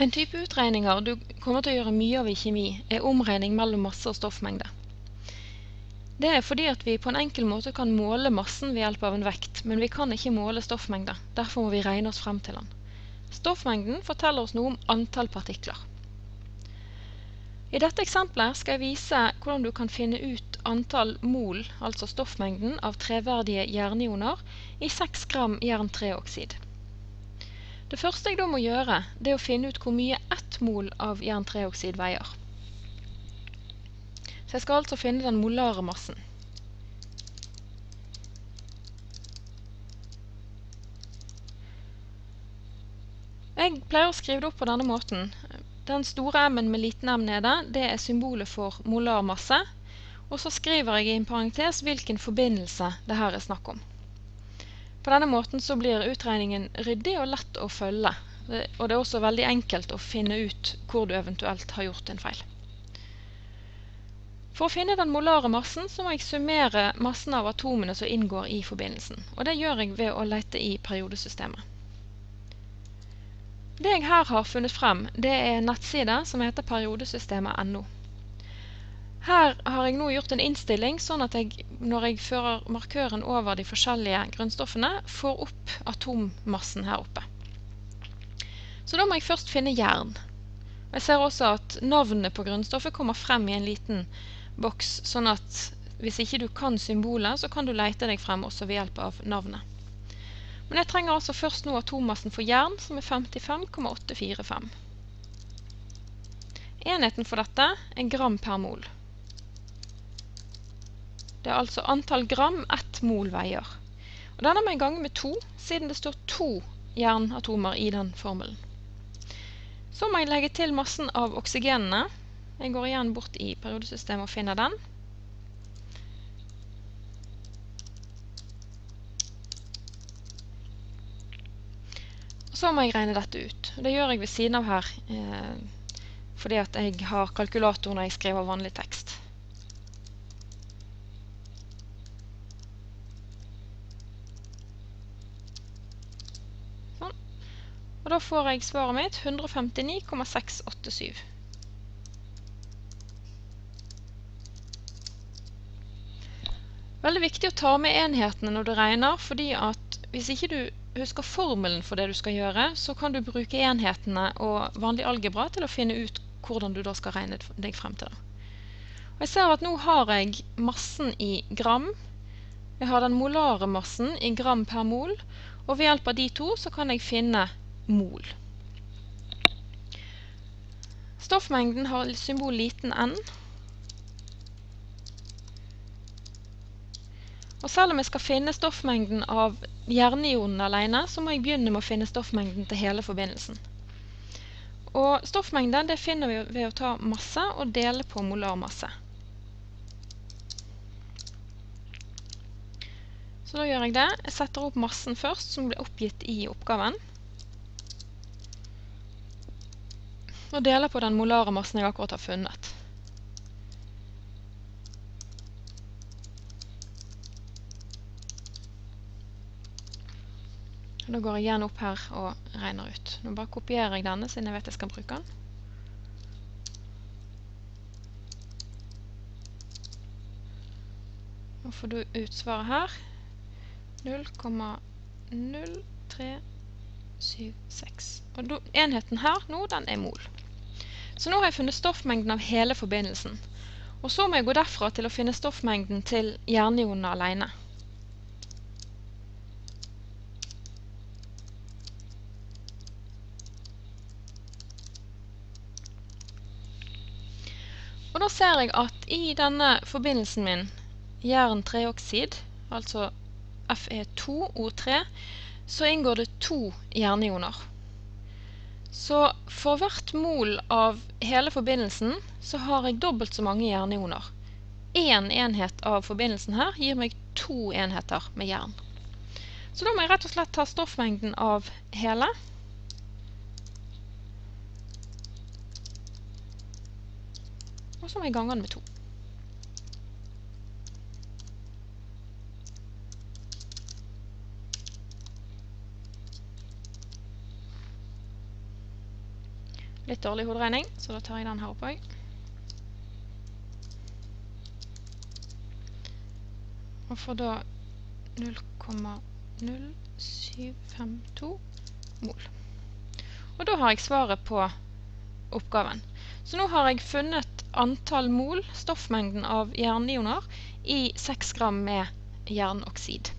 En type utregninger du kommer til å gjøre mye av i kjemi, er omregning mellom masse og stoffmengde. Det er fordi at vi på en enkel måte kan måle massen ved hjelp av en vekt, men vi kan ikke måle stoffmengde. Derfor må vi regne oss frem til den. Stoffmengden forteller oss noe om antall partikler. I dette eksempelet skal jeg vise hvordan du kan finne ut antall mol, altså stoffmengden, av treverdige jernioner i 6 gram jern-3-oksid. Det første jeg da må gjøre, det er å finne ut hvor mye ett mol av jern-3-oksid veier. Så jeg skal altså finne den molare massen. Jeg pleier å skrive det opp på denne måten. Den store m-en med liten m nede, det er symbolet for molar masse. Og så skriver jeg i en parentes hvilken forbindelse det her er snakk om. På denne måten så blir utregningen ryddig og lett å følge, og det er også veldig enkelt å finne ut hvor du eventuelt har gjort en feil. For å finne den molare massen så må jeg summere massen av atomene som inngår i forbindelsen, og det gjør jeg ved å lete i periodesystemet. Det jeg her har funnet frem, det er en som heter periodesystemet.no. Her har jeg nå gjort en innstilling sånn at jeg, når jeg fører markøren over de forskjellige grunnstoffene, får opp atommassen her oppe. Så da må jeg først finne jern. Jeg ser også at navnet på grunnstoffet kommer frem i en liten boks, sånn at hvis ikke du kan symbolet, så kan du leite deg frem også ved hjelp av navnet. Men jeg trenger altså først nå atommassen for jern, som er 55,845. Enheten for dette er gram per mol. Det er altså antall gram ett mol veier. Og denne må jeg gange med to, siden det står to jernatomer i den formelen. Så må jeg legge til massen av oksygenene. Jeg går igjen bort i periodesystemet og finner den. så må jeg regne dette ut. Det gjør jeg ved siden av her, eh, fordi jeg har kalkulator når jeg skriver vanlig tekst. Og da får jeg svaret mitt 159,687. Veldig viktig å ta med enhetene når du regner, fordi at hvis ikke du husker formelen for det du skal gjøre, så kan du bruke enhetene og vanlig algebra til å finne ut hvordan du da skal regne deg frem til. Og jeg ser at nå har jeg massen i gram, jeg har den molare massen i gram per mol, og ved hjelp av de to så kan jeg finne mol. Stoffmengden har symbol liten n. Og selv om jeg skal finne stoffmengden av jernionen alene, så må jeg begynne med å finne stoffmengden til hele forbindelsen. Og stoffmengden det finner vi ved å ta masse og dele på molarmasse. Så da gjør jeg det. Jeg setter opp massen først, som blir oppgitt i oppgaven. Og deler på den molare massen jeg akkurat har funnet. Da går jeg igjen opp her og regner ut. Nå bare kopierer jeg denne, siden jeg vet jeg skal bruke den. Nå får du ut svaret her. 0,0376. Og enheten her nå, den er mol. Så nå har jeg funnet stoffmengden av hele forbindelsen. Og så må jeg gå derfra til å finne stoffmengden til jernionene alene. Og da ser jeg at i denne forbindelsen min, jern-3-oksid, altså Fe2O3, så inngår det to jernioner. Så for hvert mol av hele forbindelsen så har jeg dobbelt så mange jernioner. Én enhet av forbindelsen her gir meg to enheter med jern. Så da må jeg rett og slett ta stoffmengden av hele. Og så må jeg gange den med to. Litt dårlig hoderegning, så da tar jeg den her oppe òg. Og får da 0,0752 mol. Og da har jeg svaret på oppgaven. Så nå har jeg funnet antall mol, stoffmengden av jernioner, i 6 gram med jernoksid.